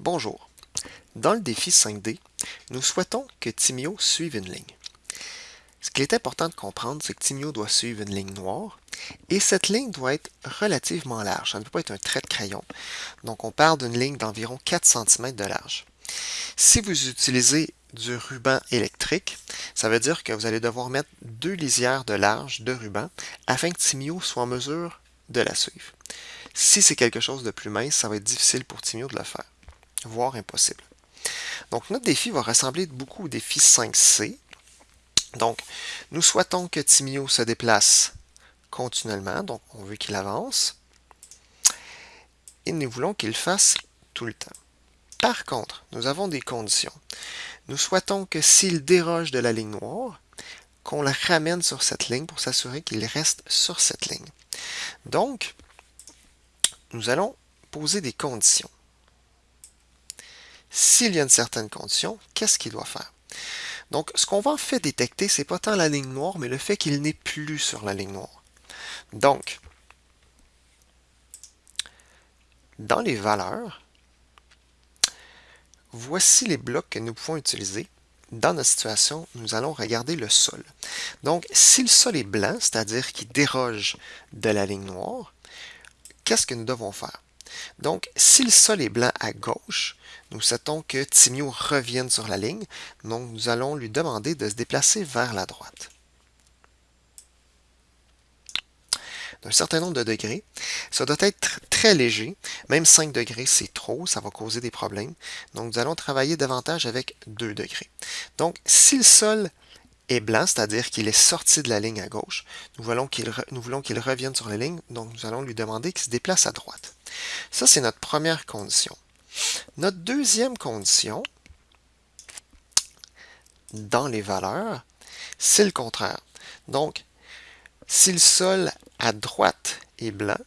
Bonjour. Dans le défi 5D, nous souhaitons que Timio suive une ligne. Ce qu'il est important de comprendre, c'est que Timio doit suivre une ligne noire et cette ligne doit être relativement large. Ça ne peut pas être un trait de crayon. Donc, on parle d'une ligne d'environ 4 cm de large. Si vous utilisez du ruban électrique, ça veut dire que vous allez devoir mettre deux lisières de large de ruban afin que Timio soit en mesure de la suivre. Si c'est quelque chose de plus mince, ça va être difficile pour Timio de le faire voire impossible. Donc, notre défi va ressembler beaucoup au défi 5C. Donc, nous souhaitons que Timio se déplace continuellement, donc on veut qu'il avance, et nous voulons qu'il fasse tout le temps. Par contre, nous avons des conditions. Nous souhaitons que s'il déroge de la ligne noire, qu'on le ramène sur cette ligne pour s'assurer qu'il reste sur cette ligne. Donc, nous allons poser des conditions. S'il y a une certaine condition, qu'est-ce qu'il doit faire? Donc, ce qu'on va en fait détecter, c'est pas tant la ligne noire, mais le fait qu'il n'est plus sur la ligne noire. Donc, dans les valeurs, voici les blocs que nous pouvons utiliser. Dans notre situation, nous allons regarder le sol. Donc, si le sol est blanc, c'est-à-dire qu'il déroge de la ligne noire, qu'est-ce que nous devons faire? Donc, si le sol est blanc à gauche, nous souhaitons que Timio revienne sur la ligne. Donc, nous allons lui demander de se déplacer vers la droite. d'un certain nombre de degrés. Ça doit être très léger. Même 5 degrés, c'est trop. Ça va causer des problèmes. Donc, nous allons travailler davantage avec 2 degrés. Donc, si le sol est blanc, c'est-à-dire qu'il est sorti de la ligne à gauche, nous voulons qu'il revienne sur la ligne. Donc, nous allons lui demander qu'il se déplace à droite. Ça, c'est notre première condition. Notre deuxième condition, dans les valeurs, c'est le contraire. Donc, si le sol à droite est blanc,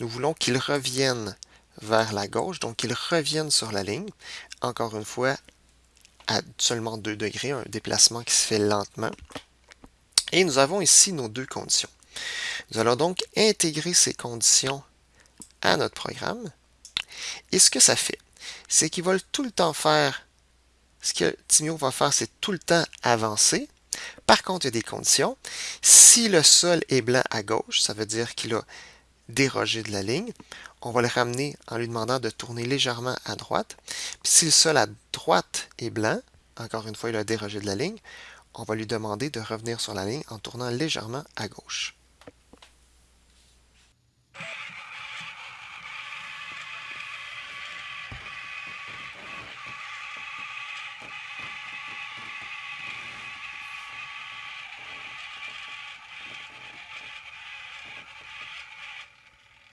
nous voulons qu'il revienne vers la gauche, donc qu'il revienne sur la ligne. Encore une fois, à seulement 2 degrés, un déplacement qui se fait lentement. Et nous avons ici nos deux conditions. Nous allons donc intégrer ces conditions à notre programme. Et ce que ça fait, c'est qu'il va tout le temps faire, ce que Timio va faire, c'est tout le temps avancer. Par contre, il y a des conditions. Si le sol est blanc à gauche, ça veut dire qu'il a dérogé de la ligne. On va le ramener en lui demandant de tourner légèrement à droite. Puis si le sol à droite est blanc, encore une fois, il a dérogé de la ligne, on va lui demander de revenir sur la ligne en tournant légèrement à gauche.